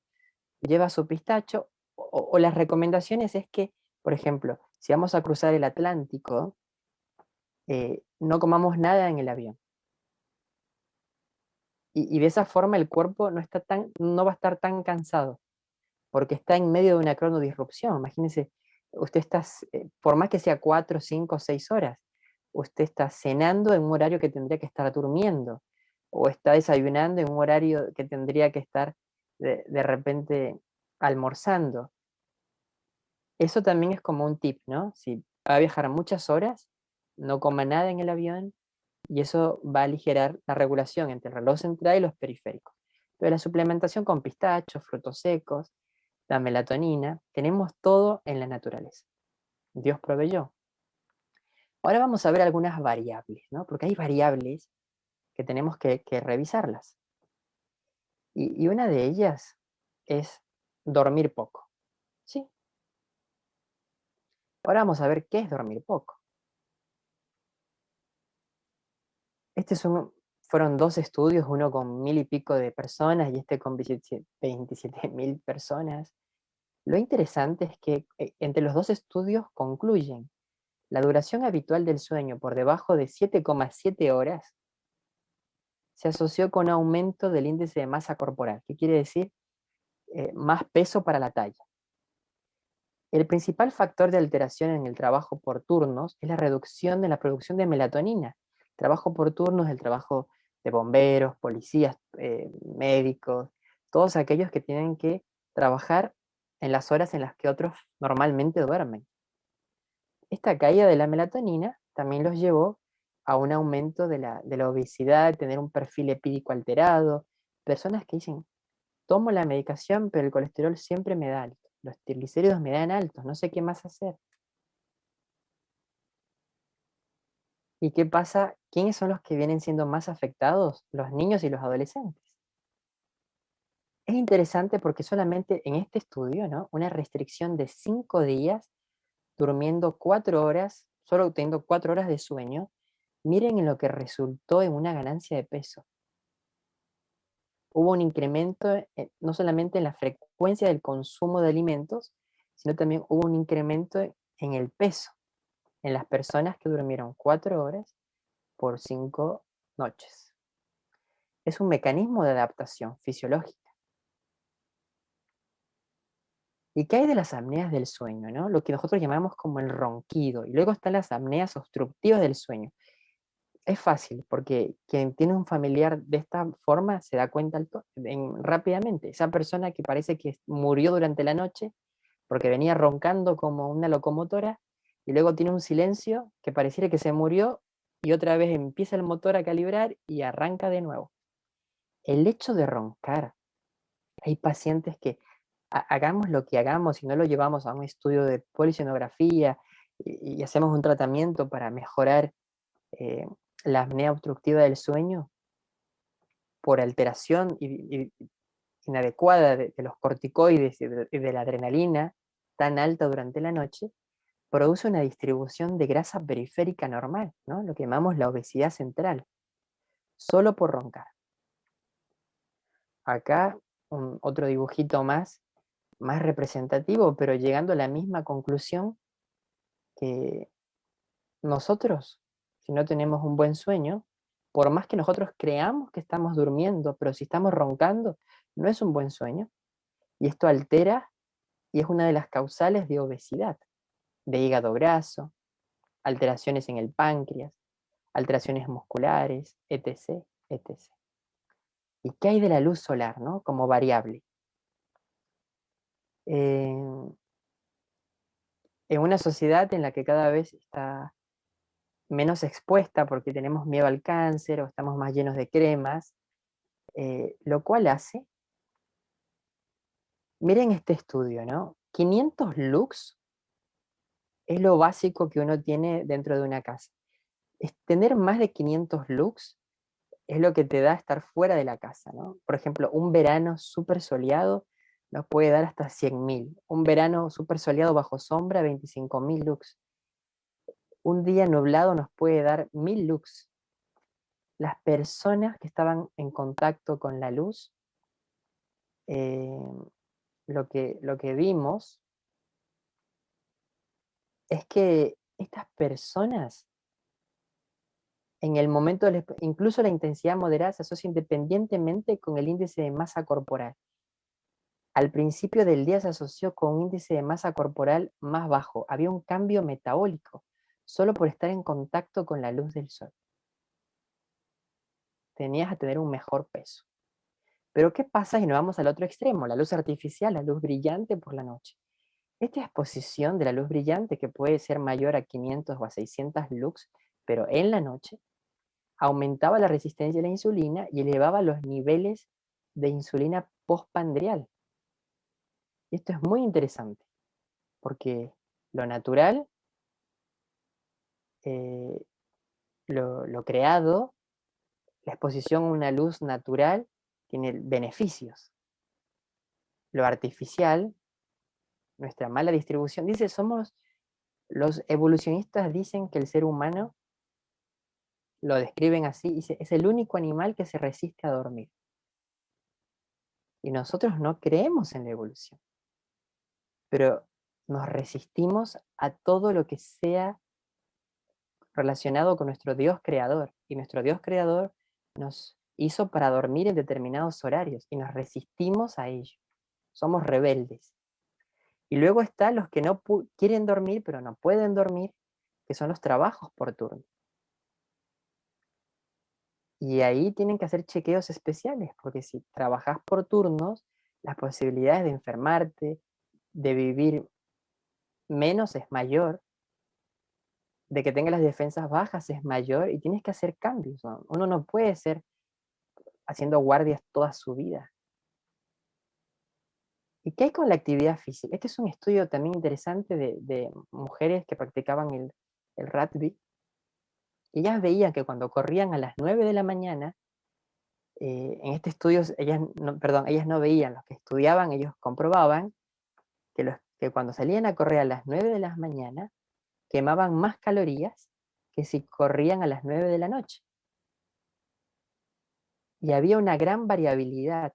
lleva su pistacho, o, las recomendaciones es que, por ejemplo, si vamos a cruzar el Atlántico, eh, no comamos nada en el avión. Y, de esa forma el cuerpo no, está tan, no va a estar tan cansado, porque está en medio de una cronodisrupción. Imagínense, usted está, eh, por más que sea cuatro, cinco, seis horas, usted está cenando en un horario que tendría que estar durmiendo, o está desayunando en un horario que tendría que estar de, repente almorzando. Eso también es como un tip, ¿no? Si va a viajar muchas horas, no coma nada en el avión, y eso va a aligerar la regulación entre el reloj central y los periféricos. Pero la suplementación con pistachos, frutos secos, la melatonina, tenemos todo en la naturaleza. Dios proveyó. Ahora vamos a ver algunas variables, ¿no? Porque hay variables que tenemos que, revisarlas. Y, y, una de ellas es dormir poco. ¿Sí? Ahora vamos a ver qué es dormir poco. Estos son, fueron dos estudios, uno con mil y pico de personas y este con 27 mil personas. Lo interesante es que eh, entre los dos estudios concluyen la duración habitual del sueño por debajo de 7,7 horas se asoció con aumento del índice de masa corporal. ¿Qué quiere decir? Eh, más peso para la talla. El principal factor de alteración en el trabajo por turnos es la reducción de la producción de melatonina. Trabajo por turnos, el trabajo de bomberos, policías, eh, médicos, todos aquellos que tienen que trabajar en las horas en las que otros normalmente duermen. Esta caída de la melatonina también los llevó a un aumento de la, de la obesidad, tener un perfil epídico alterado, personas que dicen, tomo la medicación, pero el colesterol siempre me da alto, los triglicéridos me dan altos, no sé qué más hacer. ¿Y qué pasa? ¿Quiénes son los que vienen siendo más afectados? Los niños y los adolescentes. Es interesante porque solamente en este estudio, ¿no? Una restricción de cinco días, durmiendo cuatro horas, solo teniendo cuatro horas de sueño, miren en lo que resultó en una ganancia de peso. Hubo un incremento eh, no solamente en la frecuencia del consumo de alimentos, sino también hubo un incremento en el peso en las personas que durmieron cuatro horas por cinco noches. Es un mecanismo de adaptación fisiológica. ¿Y qué hay de las apneas del sueño? ¿no? Lo que nosotros llamamos como el ronquido. Y luego están las apneas obstructivas del sueño. Es fácil, porque quien tiene un familiar de esta forma se da cuenta rápidamente. Esa persona que parece que murió durante la noche porque venía roncando como una locomotora y luego tiene un silencio que pareciera que se murió y otra vez empieza el motor a calibrar y arranca de nuevo. El hecho de roncar, hay pacientes que hagamos lo que hagamos y no lo llevamos a un estudio de polisonografía y, hacemos un tratamiento para mejorar eh, la apnea obstructiva del sueño por alteración inadecuada de, los corticoides y de, la adrenalina tan alta durante la noche, produce una distribución de grasa periférica normal, ¿no? lo que llamamos la obesidad central, solo por roncar. Acá otro dibujito más más representativo, pero llegando a la misma conclusión que nosotros, si no tenemos un buen sueño, por más que nosotros creamos que estamos durmiendo, pero si estamos roncando, no es un buen sueño. Y esto altera y es una de las causales de obesidad, de hígado graso, alteraciones en el páncreas, alteraciones musculares, etc. etc. ¿Y qué hay de la luz solar ¿no? como variable? en una sociedad en la que cada vez está menos expuesta porque tenemos miedo al cáncer o estamos más llenos de cremas, eh, lo cual hace, miren este estudio, ¿no? 500 lux es lo básico que uno tiene dentro de una casa. Es tener más de 500 lux es lo que te da estar fuera de la casa, ¿no? Por ejemplo, un verano súper soleado nos puede dar hasta 100.000. Un verano súper soleado bajo sombra, 25.000 lux. Un día nublado nos puede dar 1.000 lux. Las personas que estaban en contacto con la luz, eh, lo, que, lo que vimos es que estas personas, en el momento, incluso la intensidad moderada se asocia independientemente con el índice de masa corporal al principio del día se asoció con un índice de masa corporal más bajo. Había un cambio metabólico, solo por estar en contacto con la luz del sol. Tenías a tener un mejor peso. Pero ¿qué pasa si nos vamos al otro extremo? La luz artificial, la luz brillante por la noche. Esta exposición de la luz brillante, que puede ser mayor a 500 o a 600 lux, pero en la noche, aumentaba la resistencia a la insulina y elevaba los niveles de insulina postpandrial. Y esto es muy interesante, porque lo natural, eh, lo, creado, la exposición a una luz natural tiene beneficios. Lo artificial, nuestra mala distribución, dice, somos, los evolucionistas dicen que el ser humano, lo describen así, es el único animal que se resiste a dormir. Y nosotros no creemos en la evolución pero nos resistimos a todo lo que sea relacionado con nuestro Dios creador. Y nuestro Dios creador nos hizo para dormir en determinados horarios y nos resistimos a ello. Somos rebeldes. Y luego están los que no quieren dormir, pero no pueden dormir, que son los trabajos por turno. Y ahí tienen que hacer chequeos especiales, porque si trabajas por turnos, las posibilidades de enfermarte, de vivir menos es mayor, de que tenga las defensas bajas es mayor y tienes que hacer cambios. Uno no puede ser haciendo guardias toda su vida. ¿Y qué hay con la actividad física? Este es un estudio también interesante de, mujeres que practicaban el, el rugby. Ellas veían que cuando corrían a las 9 de la mañana, eh, en este estudio, ellas no, perdón, ellas no veían, los que estudiaban, ellos comprobaban que, los, que cuando salían a correr a las 9 de la mañana, quemaban más calorías que si corrían a las 9 de la noche. Y había una gran variabilidad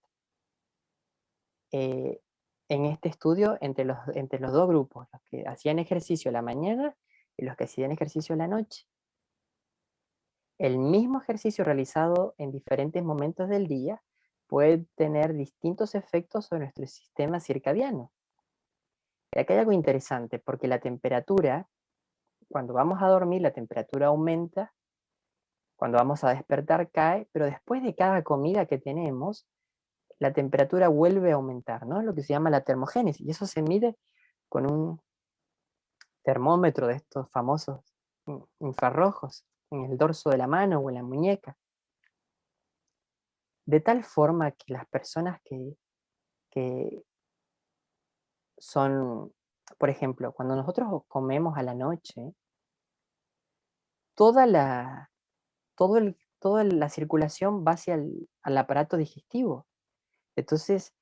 eh, en este estudio entre los, entre los dos grupos, los que hacían ejercicio la mañana y los que hacían ejercicio la noche. El mismo ejercicio realizado en diferentes momentos del día puede tener distintos efectos sobre nuestro sistema circadiano. Y acá hay algo interesante, porque la temperatura, cuando vamos a dormir, la temperatura aumenta, cuando vamos a despertar cae, pero después de cada comida que tenemos, la temperatura vuelve a aumentar, ¿no? Lo que se llama la termogénesis, y eso se mide con un termómetro de estos famosos infrarrojos en el dorso de la mano o en la muñeca. De tal forma que las personas que, que son, por ejemplo, cuando nosotros comemos a la noche, toda la, todo el, toda la circulación va hacia el al aparato digestivo. Entonces,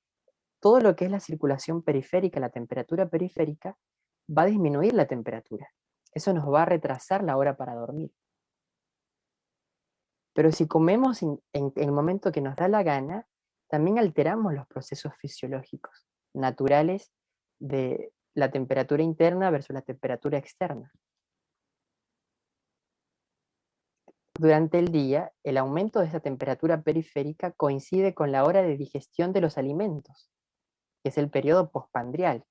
todo lo que es la circulación periférica, la temperatura periférica, va a disminuir la temperatura. Eso nos va a retrasar la hora para dormir. Pero si comemos en, el momento que nos da la gana, también alteramos los procesos fisiológicos naturales de la temperatura interna versus la temperatura externa. Durante el día, el aumento de esa temperatura periférica coincide con la hora de digestión de los alimentos, que es el periodo postpandrial.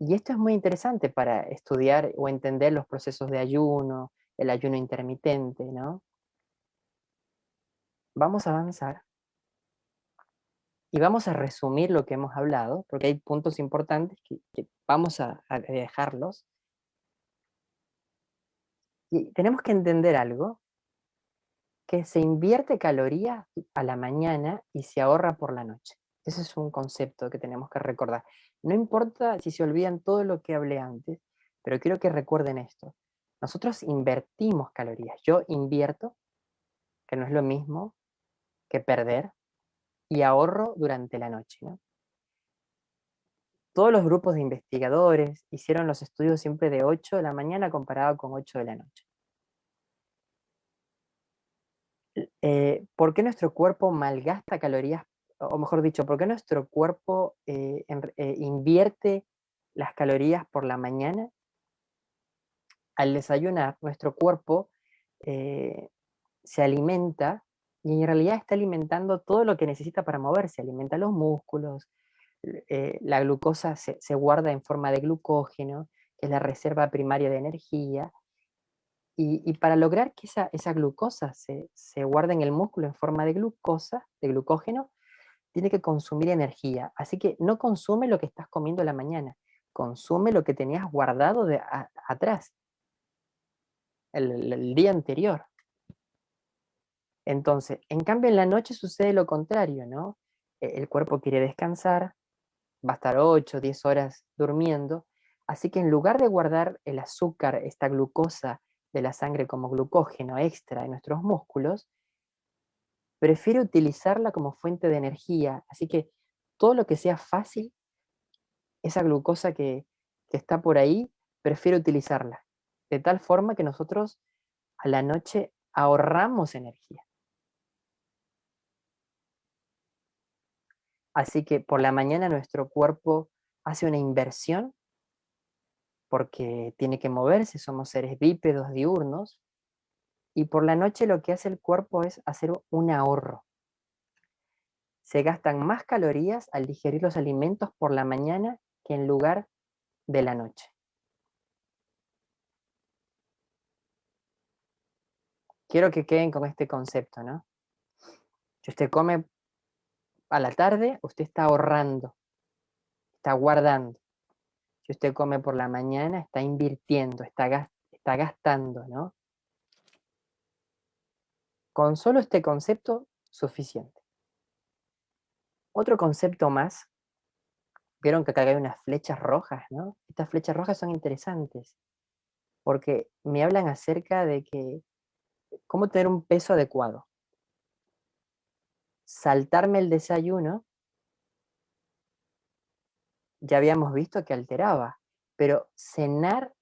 Y esto es muy interesante para estudiar o entender los procesos de ayuno, el ayuno intermitente, ¿no? Vamos a avanzar. Y vamos a resumir lo que hemos hablado, porque hay puntos importantes que, vamos a, dejarlos. Y tenemos que entender algo, que se invierte calorías a la mañana y se ahorra por la noche. Ese es un concepto que tenemos que recordar. No importa si se olvidan todo lo que hablé antes, pero quiero que recuerden esto. Nosotros invertimos calorías. Yo invierto, que no es lo mismo que perder, y ahorro durante la noche. Todos los grupos de investigadores hicieron los estudios siempre de 8 de la mañana comparado con 8 de la noche. Eh, ¿Por qué nuestro cuerpo malgasta calorías o mejor dicho, ¿por qué nuestro cuerpo eh, eh, invierte las calorías por la mañana? Al desayunar, nuestro cuerpo se alimenta y en realidad está alimentando todo lo que necesita para moverse, alimenta los músculos, la glucosa se, guarda en forma de glucógeno, que es la reserva primaria de energía, y, para lograr que esa, esa glucosa se, se, guarde en el músculo en forma de glucosa, de glucógeno, tiene que consumir energía. Así que no consume lo que estás comiendo la mañana, consume lo que tenías guardado de atrás, el, día anterior. Entonces, en cambio en la noche sucede lo contrario, ¿no? E, el cuerpo quiere descansar, va a estar 8, 10 horas durmiendo, así que en lugar de guardar el azúcar, esta glucosa de la sangre como glucógeno extra en nuestros músculos, prefiere utilizarla como fuente de energía. Así que todo lo que sea fácil, esa glucosa que, está por ahí, prefiere utilizarla. De tal forma que nosotros a la noche ahorramos energía. Así que por la mañana nuestro cuerpo hace una inversión porque tiene que moverse, somos seres bípedos diurnos, y por la noche lo que hace el cuerpo es hacer un ahorro. Se gastan más calorías al digerir los alimentos por la mañana que en lugar de la noche. Quiero que queden con este concepto, ¿no? Si usted come a la tarde, usted está ahorrando, está guardando. Si usted come por la mañana, está invirtiendo, está, está gastando, ¿no? Con solo este concepto, suficiente. Otro concepto más, vieron que acá hay unas flechas rojas, ¿no? Estas flechas rojas son interesantes, porque me hablan acerca de que, cómo tener un peso adecuado. Saltarme el desayuno, ya habíamos visto que alteraba, pero cenar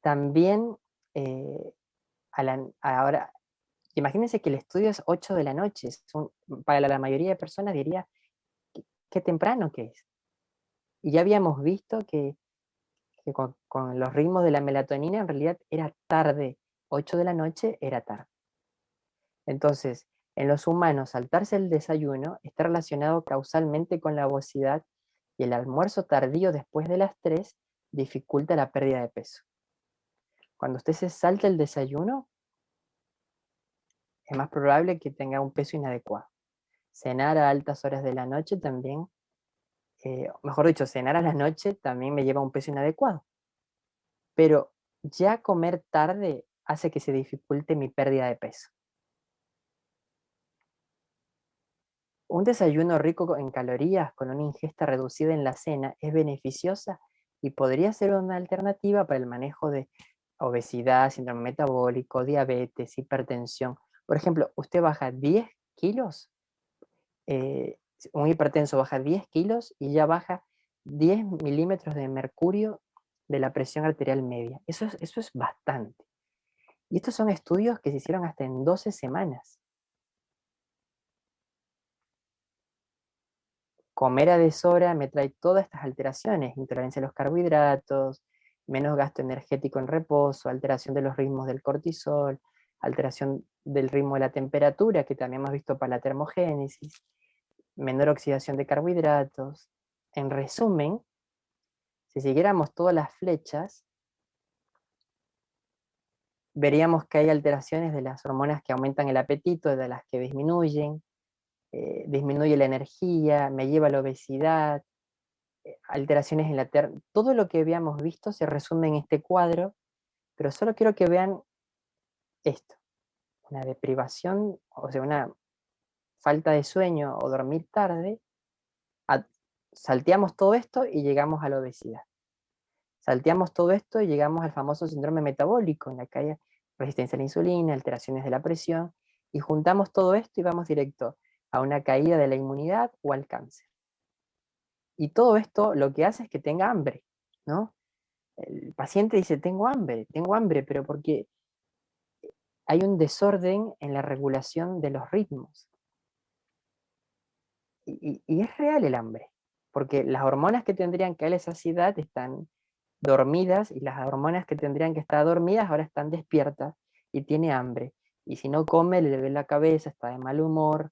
también, eh, ahora Imagínense que el estudio es 8 de la noche. para la mayoría de personas diría, qué, temprano que es. Y ya habíamos visto que, con, los ritmos de la melatonina en realidad era tarde. 8 de la noche era tarde. Entonces, en los humanos, saltarse el desayuno está relacionado causalmente con la obesidad Y el almuerzo tardío después de las 3 dificulta la pérdida de peso. Cuando usted se salta el desayuno, es más probable que tenga un peso inadecuado. Cenar a altas horas de la noche también, eh, mejor dicho, cenar a la noche también me lleva a un peso inadecuado. Pero ya comer tarde hace que se dificulte mi pérdida de peso. Un desayuno rico en calorías con una ingesta reducida en la cena es beneficiosa y podría ser una alternativa para el manejo de obesidad, síndrome metabólico, diabetes, hipertensión. Por ejemplo, usted baja 10 kilos, eh, un hipertenso baja 10 kilos y ya baja 10 milímetros de mercurio de la presión arterial media. Eso es, eso es bastante. Y estos son estudios que se hicieron hasta en 12 semanas. Comer a deshora me trae todas estas alteraciones, intolerancia a los carbohidratos, menos gasto energético en reposo, alteración de los ritmos del cortisol, alteración del ritmo de la temperatura, que también hemos visto para la termogénesis, menor oxidación de carbohidratos. En resumen, si siguiéramos todas las flechas, veríamos que hay alteraciones de las hormonas que aumentan el apetito, de las que disminuyen, eh, disminuye la energía, me lleva a la obesidad, eh, alteraciones en la tierra, todo lo que habíamos visto se resume en este cuadro, pero solo quiero que vean esto, una deprivación, o sea, una falta de sueño o dormir tarde, salteamos todo esto y llegamos a la obesidad. Salteamos todo esto y llegamos al famoso síndrome metabólico, en la que hay resistencia a la insulina, alteraciones de la presión, y juntamos todo esto y vamos directo a una caída de la inmunidad o al cáncer. Y todo esto lo que hace es que tenga hambre, ¿no? El paciente dice, tengo hambre, tengo hambre, pero porque hay un desorden en la regulación de los ritmos. Y, es real el hambre, porque las hormonas que tendrían que darle saciedad están dormidas y las hormonas que tendrían que estar dormidas ahora están despiertas y tiene hambre. Y si no come, le ve la cabeza, está de mal humor.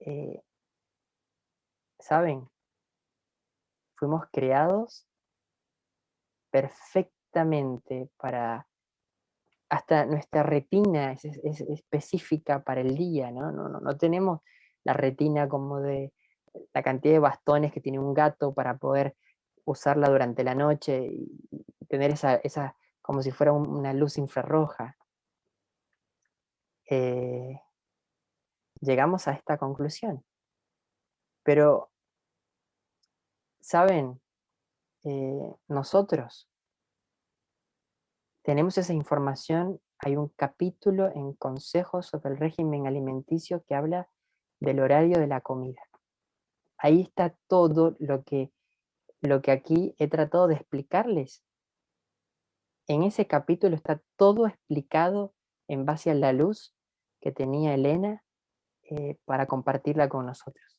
Eh, ¿Saben? fuimos creados perfectamente para, hasta nuestra retina es, específica para el día, ¿no? No, ¿no? tenemos la retina como de la cantidad de bastones que tiene un gato para poder usarla durante la noche y tener esa, esa como si fuera una luz infrarroja. Eh, llegamos a esta conclusión. Pero saben, eh, nosotros tenemos esa información, hay un capítulo en Consejos sobre el régimen alimenticio que habla del horario de la comida. Ahí está todo lo que, lo que aquí he tratado de explicarles. En ese capítulo está todo explicado en base a la luz que tenía Elena eh, para compartirla con nosotros.